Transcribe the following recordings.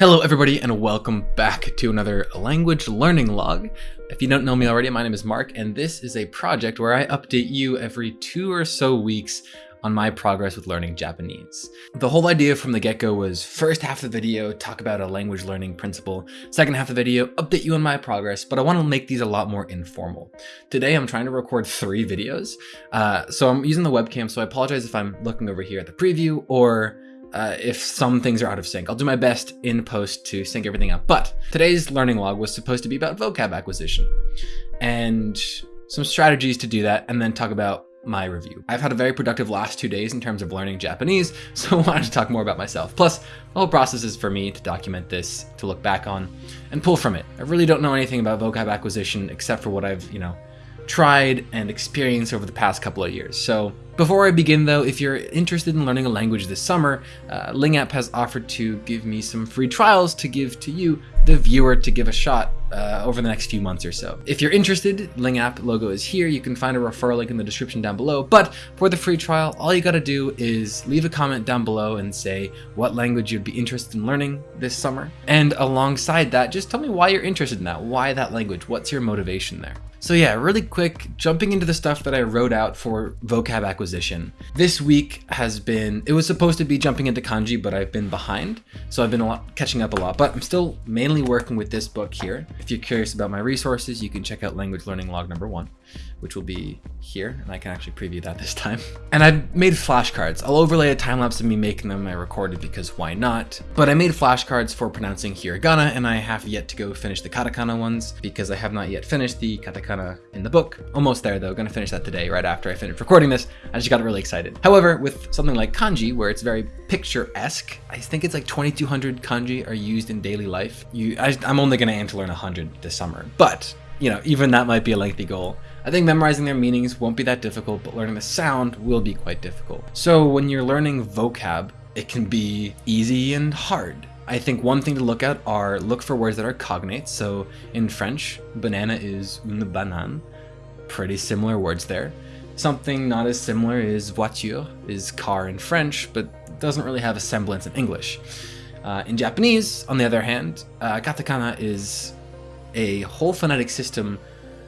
Hello everybody and welcome back to another language learning log. If you don't know me already, my name is Mark and this is a project where I update you every two or so weeks on my progress with learning Japanese. The whole idea from the get-go was first half of the video, talk about a language learning principle, second half of the video, update you on my progress, but I want to make these a lot more informal. Today I'm trying to record three videos, uh, so I'm using the webcam, so I apologize if I'm looking over here at the preview or uh, if some things are out of sync. I'll do my best in post to sync everything up. But today's learning log was supposed to be about vocab acquisition and some strategies to do that, and then talk about my review. I've had a very productive last two days in terms of learning Japanese, so I wanted to talk more about myself. Plus, the whole process is for me to document this, to look back on, and pull from it. I really don't know anything about vocab acquisition except for what I've, you know, tried and experienced over the past couple of years. So before I begin though, if you're interested in learning a language this summer, uh, Lingup has offered to give me some free trials to give to you, the viewer, to give a shot uh, over the next few months or so. If you're interested, Lingup logo is here. You can find a referral link in the description down below. But for the free trial, all you gotta do is leave a comment down below and say what language you'd be interested in learning this summer. And alongside that, just tell me why you're interested in that. Why that language? What's your motivation there? So yeah, really quick, jumping into the stuff that I wrote out for vocab acquisition. This week has been, it was supposed to be jumping into kanji, but I've been behind. So I've been a lot, catching up a lot, but I'm still mainly working with this book here. If you're curious about my resources, you can check out language learning log number one which will be here, and I can actually preview that this time. And I made flashcards. I'll overlay a time lapse of me making them. I recorded because why not? But I made flashcards for pronouncing hiragana, and I have yet to go finish the katakana ones because I have not yet finished the katakana in the book. Almost there though, gonna finish that today, right after I finish recording this. I just got really excited. However, with something like kanji, where it's very picture-esque, I think it's like 2200 kanji are used in daily life. You, I, I'm only gonna aim to learn 100 this summer, but you know, even that might be a lengthy goal. I think memorizing their meanings won't be that difficult, but learning the sound will be quite difficult. So when you're learning vocab, it can be easy and hard. I think one thing to look at are look for words that are cognates. So in French, banana is une banane. Pretty similar words there. Something not as similar is voiture, is car in French, but doesn't really have a semblance in English. Uh, in Japanese, on the other hand, uh, katakana is a whole phonetic system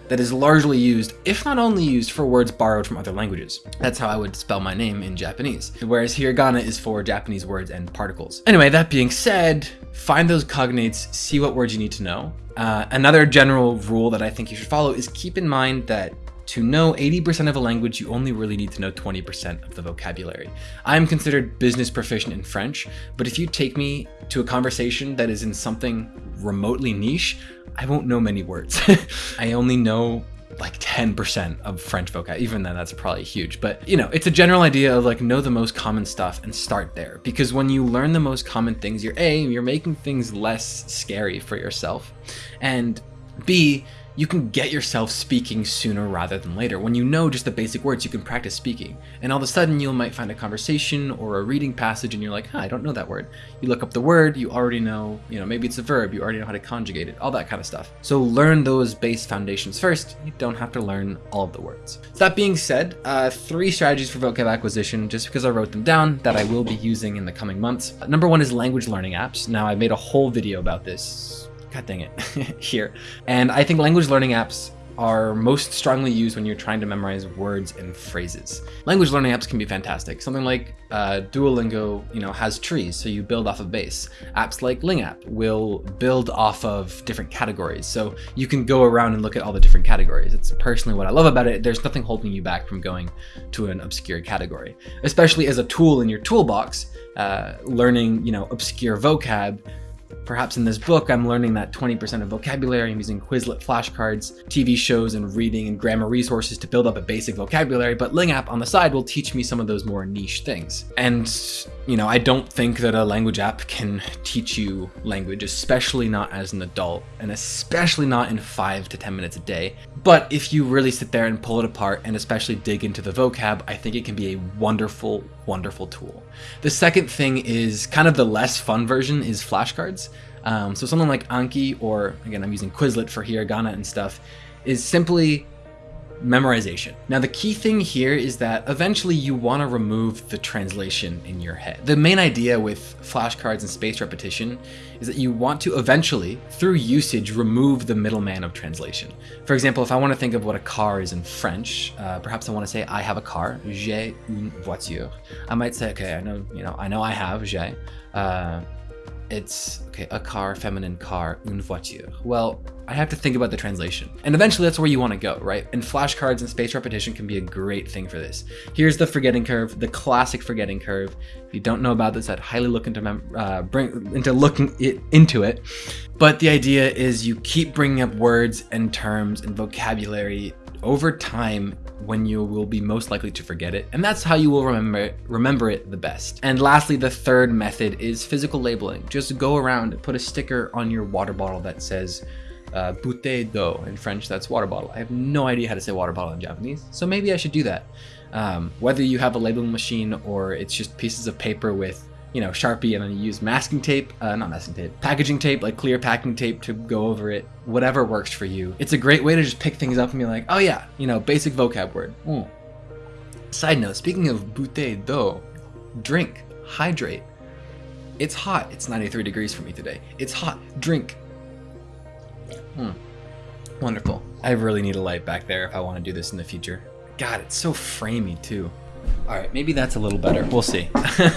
that is largely used, if not only used, for words borrowed from other languages. That's how I would spell my name in Japanese, whereas hiragana is for Japanese words and particles. Anyway, that being said, find those cognates, see what words you need to know. Uh, another general rule that I think you should follow is keep in mind that to know 80% of a language, you only really need to know 20% of the vocabulary. I'm considered business proficient in French, but if you take me to a conversation that is in something remotely niche, I won't know many words. I only know like 10% of French vocab. Even then, that's probably huge. But, you know, it's a general idea of like know the most common stuff and start there. Because when you learn the most common things, you're A, you're making things less scary for yourself. And B, you can get yourself speaking sooner rather than later. When you know just the basic words, you can practice speaking. And all of a sudden, you might find a conversation or a reading passage and you're like, huh, I don't know that word. You look up the word, you already know, you know, maybe it's a verb, you already know how to conjugate it, all that kind of stuff. So learn those base foundations first. You don't have to learn all of the words. So that being said, uh, three strategies for vocab acquisition, just because I wrote them down, that I will be using in the coming months. Number one is language learning apps. Now, I made a whole video about this god dang it, here. And I think language learning apps are most strongly used when you're trying to memorize words and phrases. Language learning apps can be fantastic. Something like uh, Duolingo, you know, has trees, so you build off a base. Apps like Lingup will build off of different categories, so you can go around and look at all the different categories. It's personally what I love about it. There's nothing holding you back from going to an obscure category, especially as a tool in your toolbox. Uh, learning, you know, obscure vocab Perhaps in this book, I'm learning that 20% of vocabulary, I'm using Quizlet flashcards, TV shows, and reading and grammar resources to build up a basic vocabulary, but Ling app on the side will teach me some of those more niche things. And, you know, I don't think that a language app can teach you language, especially not as an adult, and especially not in 5 to 10 minutes a day. But if you really sit there and pull it apart, and especially dig into the vocab, I think it can be a wonderful, wonderful tool. The second thing is kind of the less fun version is flashcards. Um, so something like Anki, or again, I'm using Quizlet for hiragana and stuff, is simply memorization. Now, the key thing here is that eventually you want to remove the translation in your head. The main idea with flashcards and spaced repetition is that you want to eventually, through usage, remove the middleman of translation. For example, if I want to think of what a car is in French, uh, perhaps I want to say I have a car, j'ai une voiture. I might say, okay, I know, you know, I know I have, j'ai. Uh, it's okay, a car, feminine car, une voiture. Well, I have to think about the translation. And eventually that's where you want to go, right? And flashcards and spaced repetition can be a great thing for this. Here's the forgetting curve, the classic forgetting curve. If you don't know about this, I'd highly look into uh, bring into looking it into it. But the idea is you keep bringing up words and terms and vocabulary over time when you will be most likely to forget it, and that's how you will remember it, remember it the best. And lastly, the third method is physical labeling. Just go around and put a sticker on your water bottle that says uh, bouteille d'eau in French, that's water bottle. I have no idea how to say water bottle in Japanese, so maybe I should do that. Um, whether you have a labeling machine or it's just pieces of paper with you know, Sharpie and then you use masking tape, uh, not masking tape, packaging tape, like clear packing tape to go over it, whatever works for you. It's a great way to just pick things up and be like, oh yeah, you know, basic vocab word. Mm. Side note, speaking of bouteille d'eau, drink, hydrate. It's hot. It's 93 degrees for me today. It's hot. Drink. Hmm. Wonderful. I really need a light back there if I want to do this in the future. God, it's so framey too. All right, maybe that's a little better. We'll see.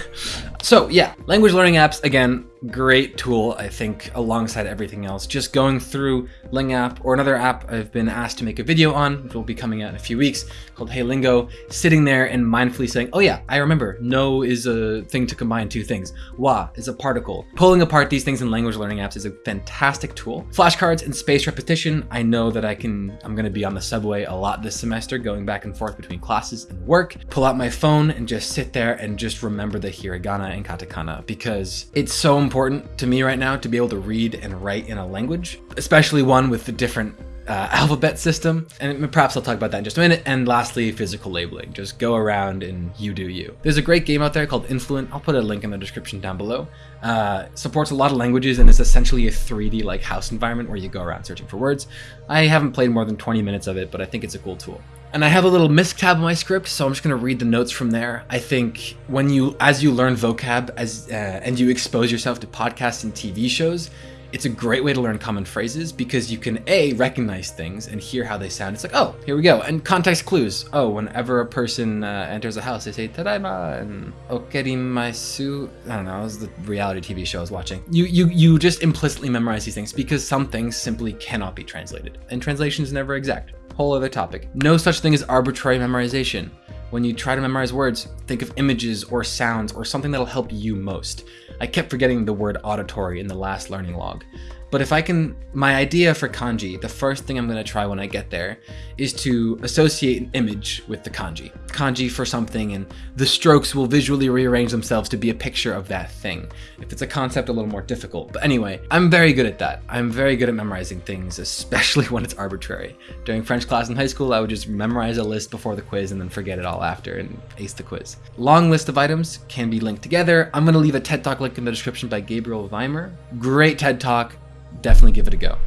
so yeah, language learning apps, again, great tool, I think, alongside everything else. Just going through Ling app or another app I've been asked to make a video on, which will be coming out in a few weeks, called Hey Lingo, sitting there and mindfully saying, oh yeah, I remember, no is a thing to combine two things. Wa is a particle. Pulling apart these things in language learning apps is a fantastic tool. Flashcards and spaced repetition, I know that I can, I'm gonna be on the subway a lot this semester, going back and forth between classes and work. Pull out my phone and just sit there and just remember the hiragana and katakana because it's so important to me right now to be able to read and write in a language, especially one with a different uh, alphabet system. And perhaps I'll talk about that in just a minute. And lastly, physical labeling. Just go around and you do you. There's a great game out there called Influent. I'll put a link in the description down below. Uh, supports a lot of languages and is essentially a 3D like house environment where you go around searching for words. I haven't played more than 20 minutes of it, but I think it's a cool tool. And I have a little misc tab in my script, so I'm just going to read the notes from there. I think when you, as you learn vocab as uh, and you expose yourself to podcasts and TV shows, it's a great way to learn common phrases because you can A, recognize things and hear how they sound. It's like, oh, here we go. And context clues. Oh, whenever a person uh, enters a house, they say tadaima and okerimaisu. I don't know, it was the reality TV show I was watching. You, you, you just implicitly memorize these things because some things simply cannot be translated. And translation is never exact. Whole other topic. No such thing as arbitrary memorization. When you try to memorize words, think of images or sounds or something that'll help you most. I kept forgetting the word auditory in the last learning log. But if I can, my idea for kanji, the first thing I'm going to try when I get there is to associate an image with the kanji. Kanji for something and the strokes will visually rearrange themselves to be a picture of that thing. If it's a concept, a little more difficult. But anyway, I'm very good at that. I'm very good at memorizing things, especially when it's arbitrary. During French class in high school, I would just memorize a list before the quiz and then forget it all after and ace the quiz. Long list of items can be linked together. I'm going to leave a TED Talk link in the description by Gabriel Wyner. Great TED Talk definitely give it a go.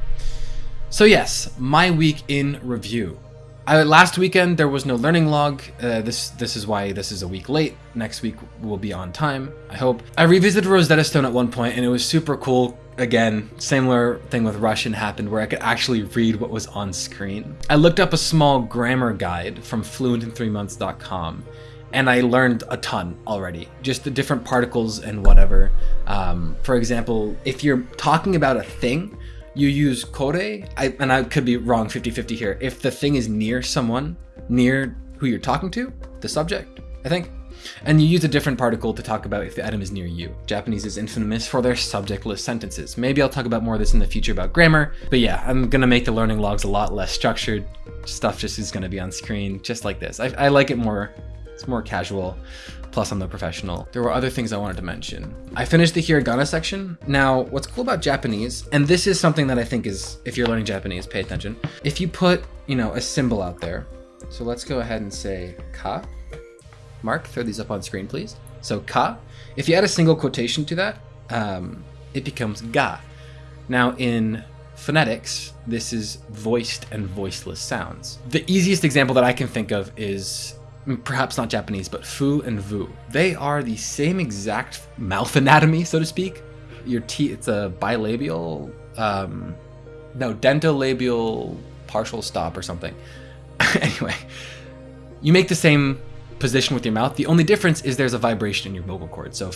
So yes, my week in review. I, last weekend there was no learning log. Uh, this this is why this is a week late. Next week will be on time. I hope. I revisited Rosetta Stone at one point and it was super cool. Again, similar thing with Russian happened where I could actually read what was on screen. I looked up a small grammar guide from fluentin3months.com and I learned a ton already. Just the different particles and whatever. Um, for example, if you're talking about a thing, you use kore, I, and I could be wrong 50-50 here. If the thing is near someone, near who you're talking to, the subject, I think, and you use a different particle to talk about if the item is near you. Japanese is infamous for their subjectless sentences. Maybe I'll talk about more of this in the future about grammar, but yeah, I'm gonna make the learning logs a lot less structured. Stuff just is gonna be on screen, just like this. I, I like it more it's more casual. Plus, I'm the professional. There were other things I wanted to mention. I finished the hiragana section. Now, what's cool about Japanese, and this is something that I think is, if you're learning Japanese, pay attention. If you put, you know, a symbol out there, so let's go ahead and say ka. Mark, throw these up on screen, please. So ka. If you add a single quotation to that, um, it becomes ga. Now, in phonetics, this is voiced and voiceless sounds. The easiest example that I can think of is perhaps not Japanese, but fu and vu. They are the same exact mouth anatomy, so to speak. Your teeth, it's a bilabial, um, no, dentolabial partial stop or something. anyway, you make the same position with your mouth. The only difference is there's a vibration in your vocal cord. So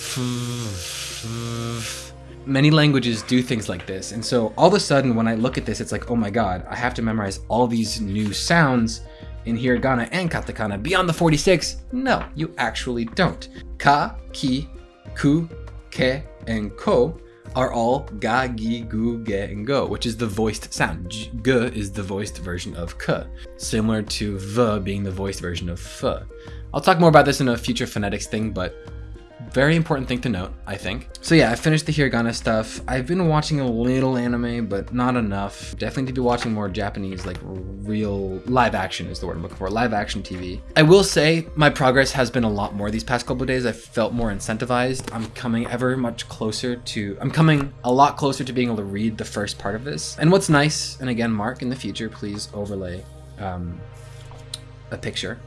many languages do things like this. And so all of a sudden when I look at this, it's like, oh my God, I have to memorize all these new sounds in hiragana and katakana beyond the 46. No, you actually don't. Ka, ki, ku, ke, and ko are all ga, gi, gu, ge, and go, which is the voiced sound. G, g is the voiced version of k, similar to v being the voiced version of f. I'll talk more about this in a future phonetics thing, but very important thing to note, I think. So yeah, I finished the hiragana stuff. I've been watching a little anime, but not enough. Definitely need to be watching more Japanese, like real live action is the word I'm looking for, live action TV. I will say my progress has been a lot more these past couple days. I felt more incentivized. I'm coming ever much closer to, I'm coming a lot closer to being able to read the first part of this. And what's nice, and again, Mark, in the future, please overlay um, a picture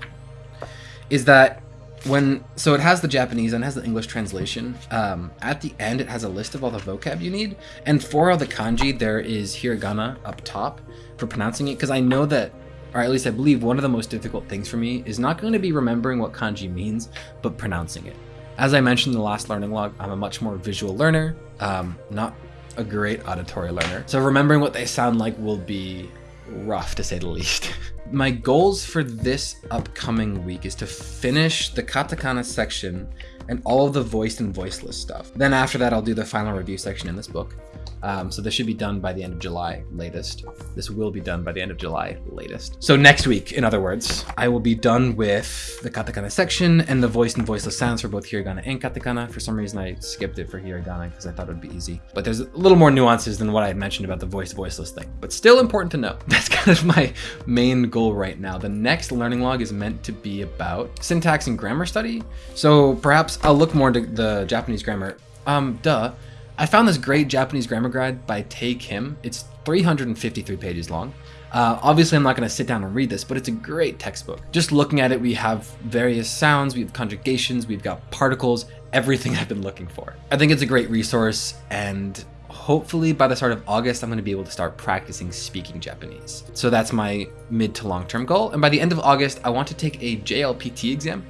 is that when so it has the Japanese and has the English translation. Um, at the end, it has a list of all the vocab you need, and for all the kanji, there is hiragana up top for pronouncing it. Because I know that, or at least I believe, one of the most difficult things for me is not going to be remembering what kanji means, but pronouncing it. As I mentioned in the last learning log, I'm a much more visual learner, um, not a great auditory learner. So remembering what they sound like will be rough to say the least. My goals for this upcoming week is to finish the katakana section and all of the voiced and voiceless stuff. Then after that, I'll do the final review section in this book. Um, so this should be done by the end of July latest. This will be done by the end of July latest. So next week, in other words, I will be done with the katakana section and the voiced and voiceless sounds for both hiragana and katakana. For some reason, I skipped it for hiragana because I thought it would be easy. But there's a little more nuances than what I mentioned about the voiced voiceless thing. But still important to know. That's kind of my main goal right now. The next learning log is meant to be about syntax and grammar study. So perhaps I'll look more into the Japanese grammar. Um, duh. I found this great Japanese grammar guide by Tae Kim. It's 353 pages long. Uh, obviously, I'm not going to sit down and read this, but it's a great textbook. Just looking at it, we have various sounds, we have conjugations, we've got particles, everything I've been looking for. I think it's a great resource, and hopefully by the start of August, I'm going to be able to start practicing speaking Japanese. So that's my mid to long term goal. And by the end of August, I want to take a JLPT exam.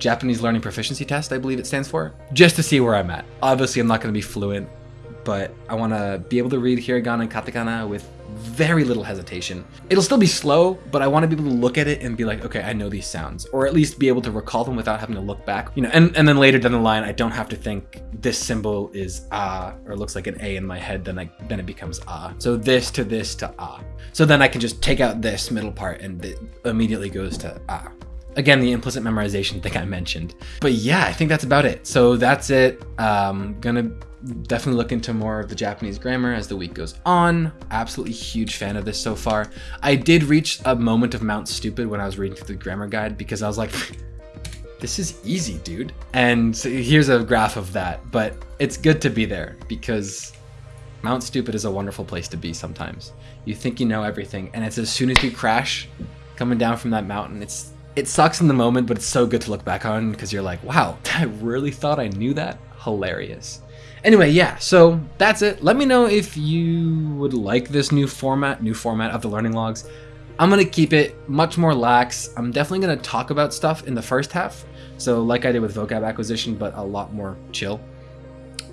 Japanese Learning Proficiency Test, I believe it stands for, just to see where I'm at. Obviously, I'm not going to be fluent, but I want to be able to read hiragana and katakana with very little hesitation. It'll still be slow, but I want to be able to look at it and be like, okay, I know these sounds, or at least be able to recall them without having to look back. You know, and, and then later down the line, I don't have to think this symbol is ah, or looks like an A in my head, then I then it becomes ah. So this to this to ah. So then I can just take out this middle part and it immediately goes to ah. Again, the implicit memorization thing I mentioned. But yeah, I think that's about it. So that's it. Um, gonna definitely look into more of the Japanese grammar as the week goes on. Absolutely huge fan of this so far. I did reach a moment of Mount Stupid when I was reading through the grammar guide because I was like, this is easy, dude. And here's a graph of that, but it's good to be there because Mount Stupid is a wonderful place to be sometimes. You think you know everything, and it's as soon as you crash coming down from that mountain, it's it sucks in the moment, but it's so good to look back on because you're like, wow, I really thought I knew that? Hilarious. Anyway, yeah, so that's it. Let me know if you would like this new format, new format of the learning logs. I'm going to keep it much more lax. I'm definitely going to talk about stuff in the first half. So like I did with vocab acquisition, but a lot more chill.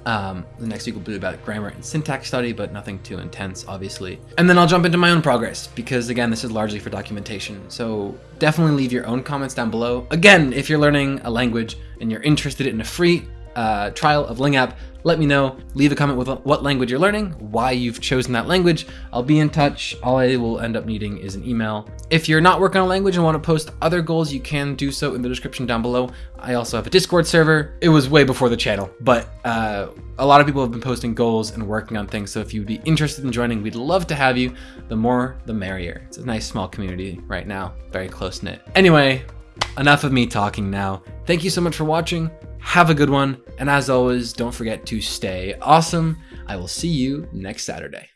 Um, the next week will be about grammar and syntax study, but nothing too intense, obviously. And then I'll jump into my own progress, because again, this is largely for documentation. So definitely leave your own comments down below. Again, if you're learning a language and you're interested in a free uh, trial of LingApp, let me know. Leave a comment with what language you're learning, why you've chosen that language. I'll be in touch. All I will end up needing is an email. If you're not working on a language and want to post other goals, you can do so in the description down below. I also have a Discord server. It was way before the channel, but uh, a lot of people have been posting goals and working on things. So if you'd be interested in joining, we'd love to have you. The more, the merrier. It's a nice small community right now, very close knit. Anyway, enough of me talking now. Thank you so much for watching. Have a good one. And as always, don't forget to stay awesome. I will see you next Saturday.